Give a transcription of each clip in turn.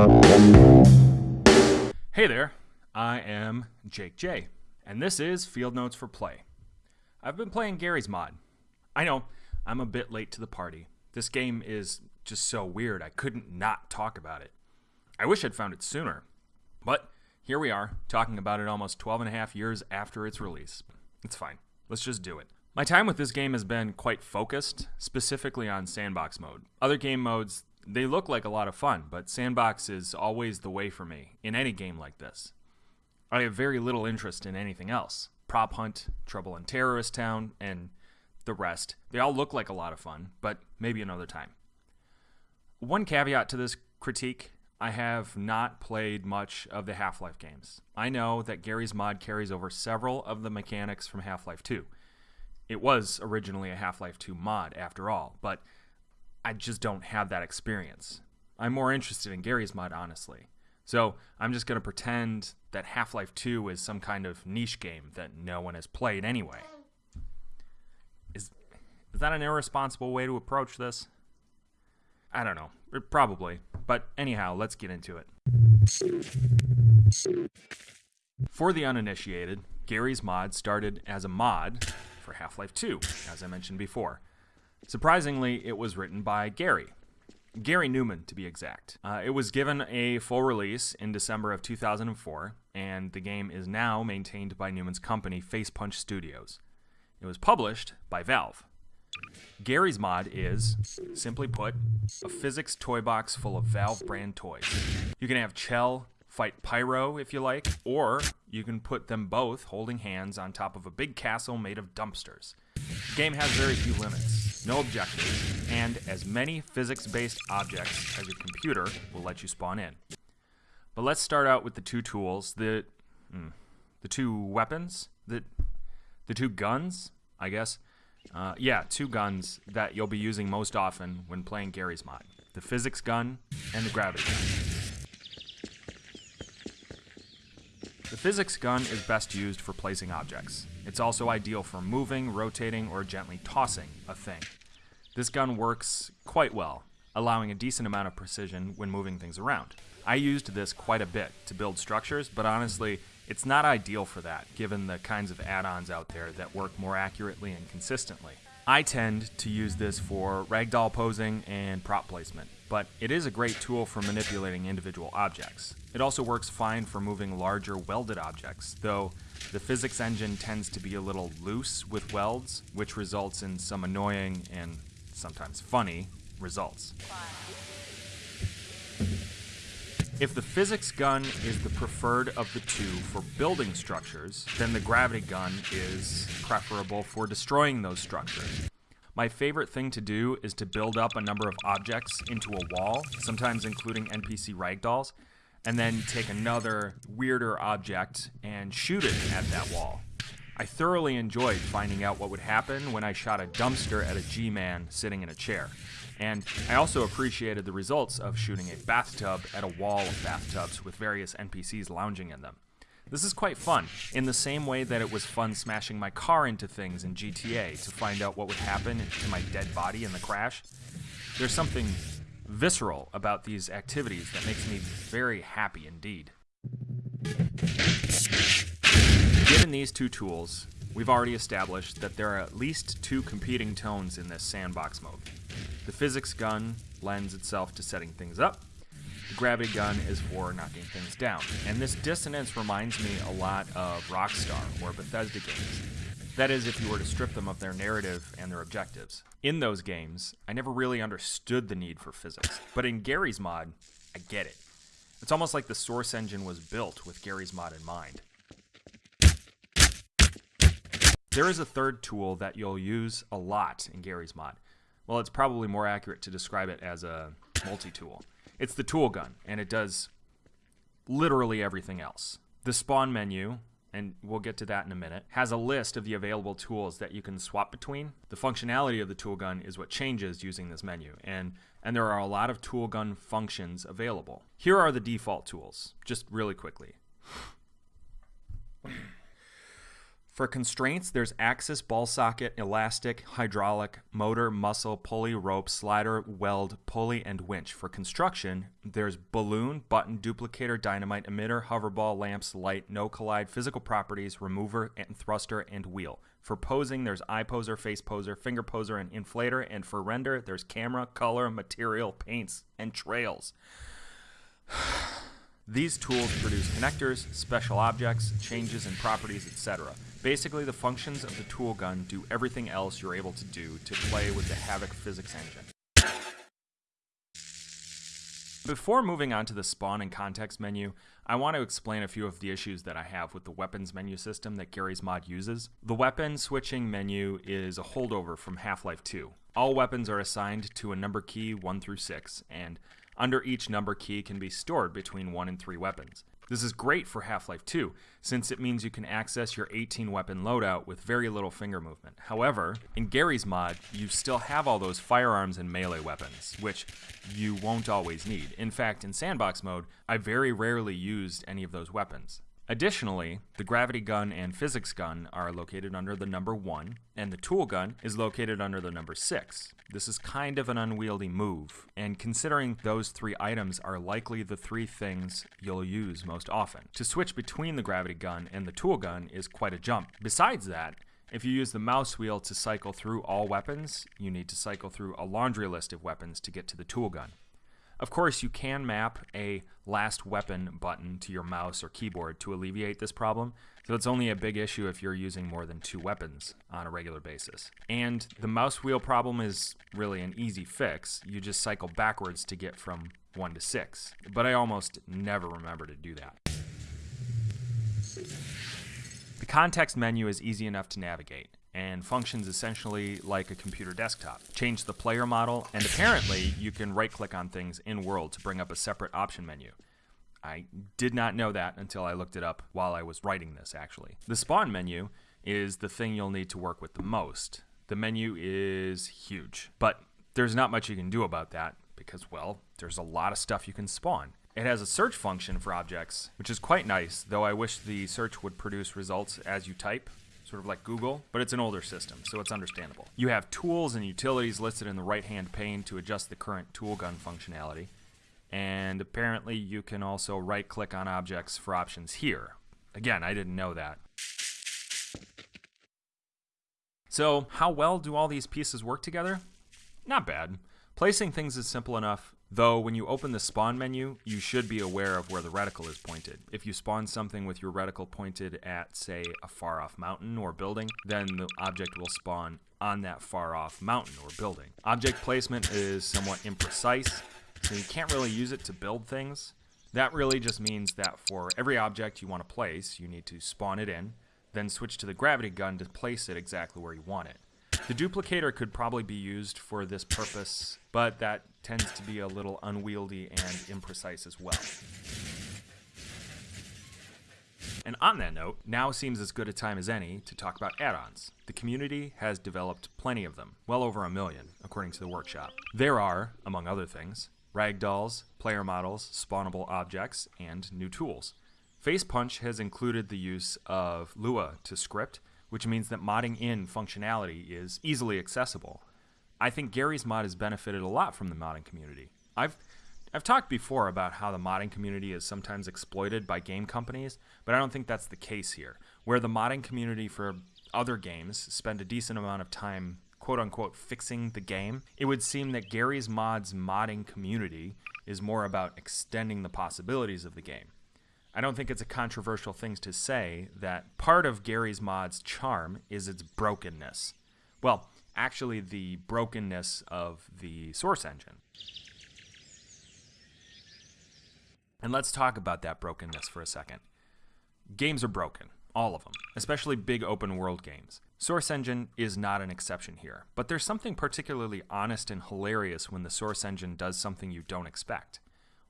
Hey there, I am Jake J, and this is Field Notes for Play. I've been playing Garry's Mod. I know, I'm a bit late to the party. This game is just so weird, I couldn't not talk about it. I wish I'd found it sooner. But here we are, talking about it almost 12 and a half years after its release. It's fine. Let's just do it. My time with this game has been quite focused, specifically on sandbox mode. Other game modes, they look like a lot of fun, but sandbox is always the way for me in any game like this. I have very little interest in anything else. Prop Hunt, Trouble in Terrorist Town, and the rest. They all look like a lot of fun, but maybe another time. One caveat to this critique I have not played much of the Half Life games. I know that Garry's Mod carries over several of the mechanics from Half Life 2. It was originally a Half Life 2 mod, after all, but I just don't have that experience. I'm more interested in Garry's Mod, honestly. So I'm just going to pretend that Half Life 2 is some kind of niche game that no one has played anyway. Is, is that an irresponsible way to approach this? I don't know. Uh, probably. But anyhow, let's get into it. For the uninitiated, Garry's Mod started as a mod for Half Life 2, as I mentioned before. Surprisingly, it was written by Garry. Garry Newman, to be exact. Uh, it was given a full release in December of 2004, and the game is now maintained by Newman's company, Facepunch Studios. It was published by Valve. Garry's Mod is, simply put, a physics toy box full of Valve brand toys. You can have Chell fight Pyro if you like, or you can put them both holding hands on top of a big castle made of dumpsters. The game has very few limits, no objectives, and as many physics based objects as your computer will let you spawn in. But let's start out with the two tools, the, mm, the two weapons, the, the two guns, I guess. Uh, yeah, two guns that you'll be using most often when playing Garry's Mod. The physics gun and the gravity gun. The physics gun is best used for placing objects. It's also ideal for moving, rotating, or gently tossing a thing. This gun works quite well, allowing a decent amount of precision when moving things around. I used this quite a bit to build structures, but honestly, it's not ideal for that, given the kinds of add-ons out there that work more accurately and consistently. I tend to use this for ragdoll posing and prop placement, but it is a great tool for manipulating individual objects. It also works fine for moving larger welded objects, though the physics engine tends to be a little loose with welds, which results in some annoying and sometimes funny results. If the physics gun is the preferred of the two for building structures, then the gravity gun is preferable for destroying those structures. My favorite thing to do is to build up a number of objects into a wall, sometimes including NPC ragdolls, and then take another weirder object and shoot it at that wall. I thoroughly enjoyed finding out what would happen when I shot a dumpster at a G-Man sitting in a chair. And I also appreciated the results of shooting a bathtub at a wall of bathtubs with various NPCs lounging in them. This is quite fun, in the same way that it was fun smashing my car into things in GTA to find out what would happen to my dead body in the crash. There's something visceral about these activities that makes me very happy indeed. Given these two tools, we've already established that there are at least two competing tones in this sandbox mode. The physics gun lends itself to setting things up. The gravity gun is for knocking things down. And this dissonance reminds me a lot of Rockstar or Bethesda games. That is, if you were to strip them of their narrative and their objectives. In those games, I never really understood the need for physics. But in Garry's Mod, I get it. It's almost like the source engine was built with Garry's Mod in mind. There is a third tool that you'll use a lot in Garry's Mod. Well, it's probably more accurate to describe it as a multi-tool. It's the tool gun, and it does literally everything else. The spawn menu, and we'll get to that in a minute, has a list of the available tools that you can swap between. The functionality of the tool gun is what changes using this menu, and, and there are a lot of tool gun functions available. Here are the default tools, just really quickly. For constraints, there's axis, ball socket, elastic, hydraulic, motor, muscle, pulley, rope, slider, weld, pulley, and winch. For construction, there's balloon, button, duplicator, dynamite, emitter, hoverball, lamps, light, no collide, physical properties, remover, and thruster, and wheel. For posing, there's eye poser, face poser, finger poser, and inflator. And for render, there's camera, color, material, paints, and trails. These tools produce connectors, special objects, changes in properties, etc. Basically, the functions of the tool gun do everything else you're able to do to play with the Havok physics engine. Before moving on to the spawn and context menu, I want to explain a few of the issues that I have with the weapons menu system that Garry's Mod uses. The weapon switching menu is a holdover from Half-Life 2. All weapons are assigned to a number key 1 through 6, and under each number key can be stored between 1 and 3 weapons. This is great for Half-Life 2, since it means you can access your 18 weapon loadout with very little finger movement. However, in Garry's mod, you still have all those firearms and melee weapons, which you won't always need. In fact, in sandbox mode, I very rarely used any of those weapons. Additionally, the gravity gun and physics gun are located under the number 1, and the tool gun is located under the number 6. This is kind of an unwieldy move, and considering those three items are likely the three things you'll use most often. To switch between the gravity gun and the tool gun is quite a jump. Besides that, if you use the mouse wheel to cycle through all weapons, you need to cycle through a laundry list of weapons to get to the tool gun. Of course, you can map a last weapon button to your mouse or keyboard to alleviate this problem, so it's only a big issue if you're using more than two weapons on a regular basis. And the mouse wheel problem is really an easy fix. You just cycle backwards to get from 1 to 6. But I almost never remember to do that. The context menu is easy enough to navigate and functions essentially like a computer desktop. Change the player model, and apparently you can right click on things in world to bring up a separate option menu. I did not know that until I looked it up while I was writing this, actually. The spawn menu is the thing you'll need to work with the most. The menu is huge, but there's not much you can do about that because, well, there's a lot of stuff you can spawn. It has a search function for objects, which is quite nice, though I wish the search would produce results as you type sort of like Google, but it's an older system, so it's understandable. You have tools and utilities listed in the right-hand pane to adjust the current tool gun functionality. And apparently you can also right-click on objects for options here. Again, I didn't know that. So, how well do all these pieces work together? Not bad. Placing things is simple enough, Though when you open the spawn menu, you should be aware of where the reticle is pointed. If you spawn something with your reticle pointed at, say, a far off mountain or building, then the object will spawn on that far off mountain or building. Object placement is somewhat imprecise, so you can't really use it to build things. That really just means that for every object you want to place, you need to spawn it in, then switch to the gravity gun to place it exactly where you want it. The duplicator could probably be used for this purpose, but that tends to be a little unwieldy and imprecise as well. And on that note, now seems as good a time as any to talk about add-ons. The community has developed plenty of them, well over a million, according to the workshop. There are, among other things, ragdolls, player models, spawnable objects, and new tools. FacePunch has included the use of Lua to script, which means that modding in functionality is easily accessible. I think Garry's mod has benefited a lot from the modding community. I've I've talked before about how the modding community is sometimes exploited by game companies, but I don't think that's the case here. Where the modding community for other games spend a decent amount of time quote unquote fixing the game, it would seem that Garry's Mod's modding community is more about extending the possibilities of the game. I don't think it's a controversial thing to say that part of Garry's Mod's charm is its brokenness. Well, actually, the brokenness of the source engine. And let's talk about that brokenness for a second. Games are broken, all of them, especially big open world games. Source Engine is not an exception here, but there's something particularly honest and hilarious when the Source Engine does something you don't expect.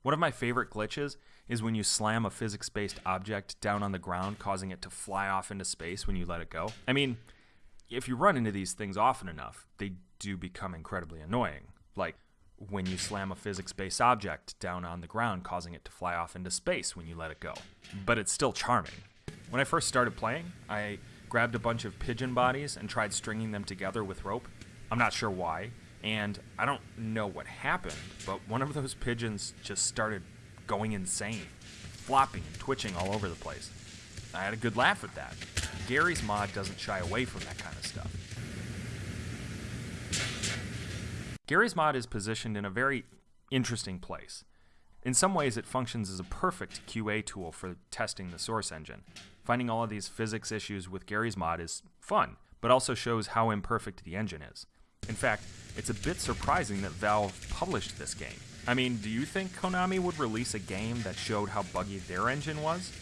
One of my favorite glitches is when you slam a physics-based object down on the ground, causing it to fly off into space when you let it go. I mean, if you run into these things often enough, they do become incredibly annoying. Like when you slam a physics-based object down on the ground, causing it to fly off into space when you let it go. But it's still charming. When I first started playing, I grabbed a bunch of pigeon bodies and tried stringing them together with rope. I'm not sure why, and I don't know what happened, but one of those pigeons just started going insane, flopping and twitching all over the place. I had a good laugh at that. Garry's Mod doesn't shy away from that kind of stuff. Garry's Mod is positioned in a very interesting place. In some ways, it functions as a perfect QA tool for testing the source engine. Finding all of these physics issues with Garry's Mod is fun, but also shows how imperfect the engine is. In fact, it's a bit surprising that Valve published this game. I mean, do you think Konami would release a game that showed how buggy their engine was?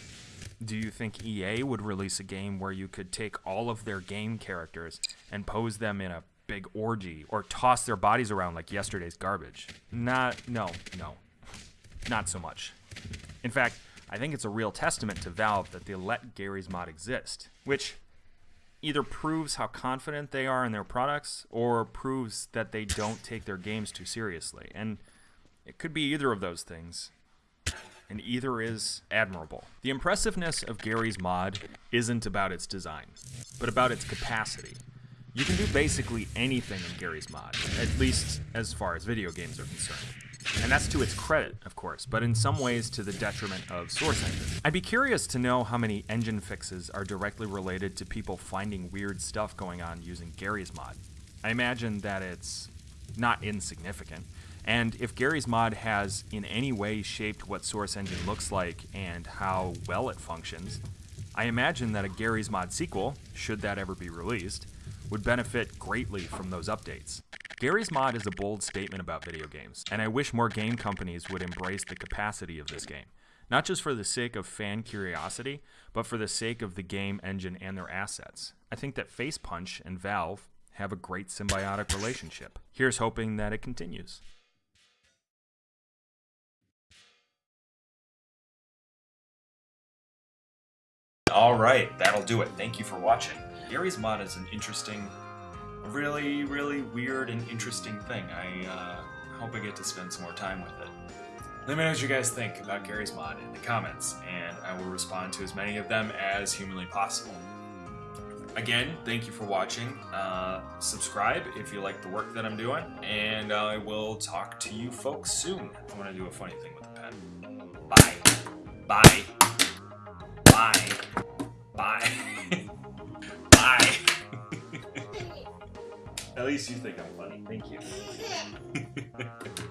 Do you think EA would release a game where you could take all of their game characters and pose them in a big orgy or toss their bodies around like yesterday's garbage? Not, no, no. Not so much. In fact, I think it's a real testament to Valve that they let Garry's Mod exist, which either proves how confident they are in their products or proves that they don't take their games too seriously. And it could be either of those things. And either is admirable. The impressiveness of Garry's mod isn't about its design, but about its capacity. You can do basically anything in Garry's mod, at least as far as video games are concerned. And that's to its credit, of course, but in some ways to the detriment of Source Engine. I'd be curious to know how many engine fixes are directly related to people finding weird stuff going on using Garry's mod. I imagine that it's not insignificant. And if Garry's mod has in any way shaped what Source Engine looks like and how well it functions, I imagine that a Garry's mod sequel, should that ever be released, would benefit greatly from those updates. Garry's Mod is a bold statement about video games, and I wish more game companies would embrace the capacity of this game. Not just for the sake of fan curiosity, but for the sake of the game engine and their assets. I think that Facepunch and Valve have a great symbiotic relationship. Here's hoping that it continues. All right, that'll do it. Thank you for watching. Garry's Mod is an interesting really, really weird and interesting thing. I uh, hope I get to spend some more time with it. Let me know what you guys think about Garry's Mod in the comments, and I will respond to as many of them as humanly possible. Again, thank you for watching. Uh, subscribe if you like the work that I'm doing, and I will talk to you folks soon. I'm going to do a funny thing with the pen. Bye. Bye. Bye. Least you think I'm funny. Thank you.